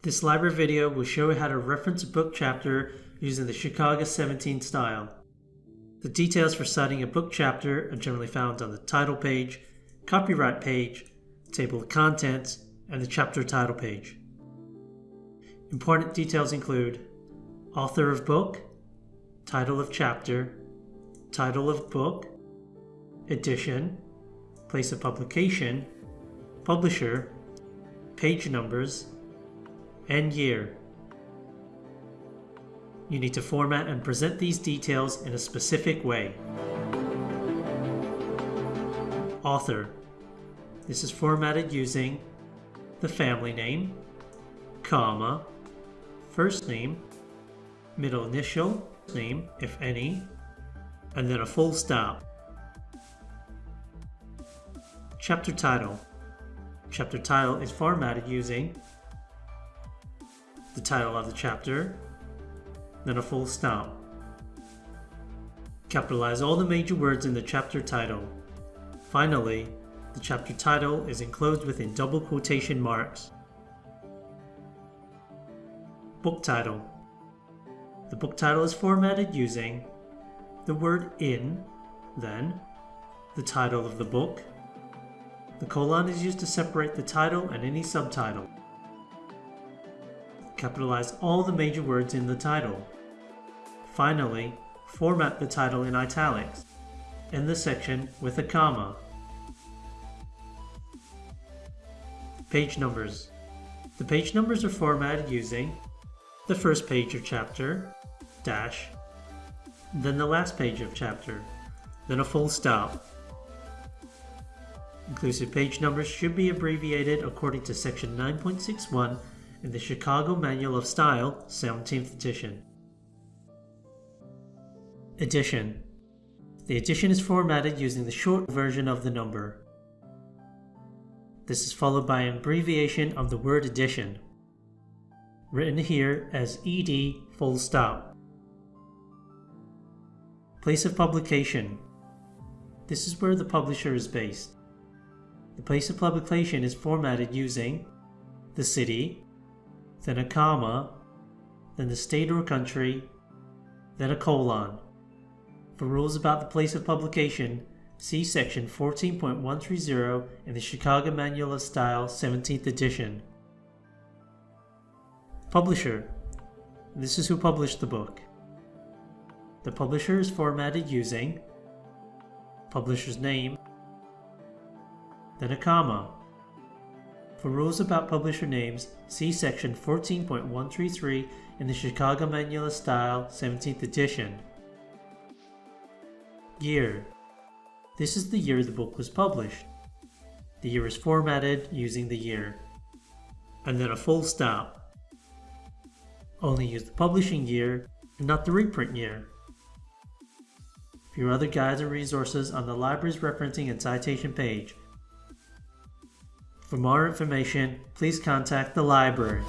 This library video will show you how to reference a book chapter using the Chicago 17 style. The details for citing a book chapter are generally found on the title page, copyright page, table of contents, and the chapter title page. Important details include author of book, title of chapter, title of book, edition, place of publication, publisher, page numbers, and year. You need to format and present these details in a specific way. Author. This is formatted using the family name, comma, first name, middle initial, name, if any, and then a full stop. Chapter title. Chapter title is formatted using the title of the chapter, then a full stop. Capitalize all the major words in the chapter title. Finally, the chapter title is enclosed within double quotation marks. Book title. The book title is formatted using the word in, then the title of the book. The colon is used to separate the title and any subtitle. Capitalize all the major words in the title. Finally, format the title in italics, in the section with a comma. Page numbers. The page numbers are formatted using the first page of chapter, dash, then the last page of chapter, then a full stop. Inclusive page numbers should be abbreviated according to section 9.61 in the Chicago Manual of Style, 17th edition. Edition. The edition is formatted using the short version of the number. This is followed by an abbreviation of the word edition, written here as ed full stop. Place of publication. This is where the publisher is based. The place of publication is formatted using the city, then a comma, then the state or country, then a colon. For rules about the place of publication, see section 14.130 in the Chicago Manual of Style 17th edition. Publisher. This is who published the book. The publisher is formatted using publisher's name, then a comma, for rules about publisher names, see section 14.133 in the Chicago Manual of Style 17th edition. Year. This is the year the book was published. The year is formatted using the year. And then a full stop. Only use the publishing year and not the reprint year. View other guides and resources on the library's referencing and citation page. For more information, please contact the library.